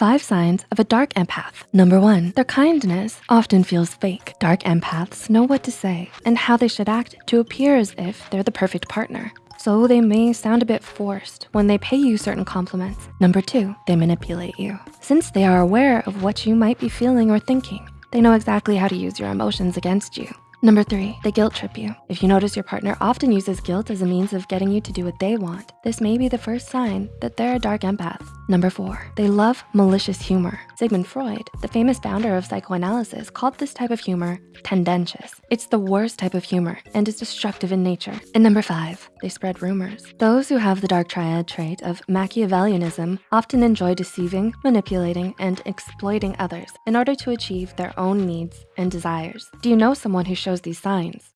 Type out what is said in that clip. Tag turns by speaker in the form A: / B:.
A: Five signs of a dark empath. Number one, their kindness often feels fake. Dark empaths know what to say and how they should act to appear as if they're the perfect partner. So they may sound a bit forced when they pay you certain compliments. Number two, they manipulate you. Since they are aware of what you might be feeling or thinking, they know exactly how to use your emotions against you. Number three, they guilt trip you. If you notice your partner often uses guilt as a means of getting you to do what they want, this may be the first sign that they're a dark empath. Number four, they love malicious humor. Sigmund Freud, the famous founder of psychoanalysis, called this type of humor tendentious. It's the worst type of humor and is destructive in nature. And number five, they spread rumors. Those who have the dark triad trait of Machiavellianism often enjoy deceiving, manipulating, and exploiting others in order to achieve their own needs and desires. Do you know someone who shows these signs?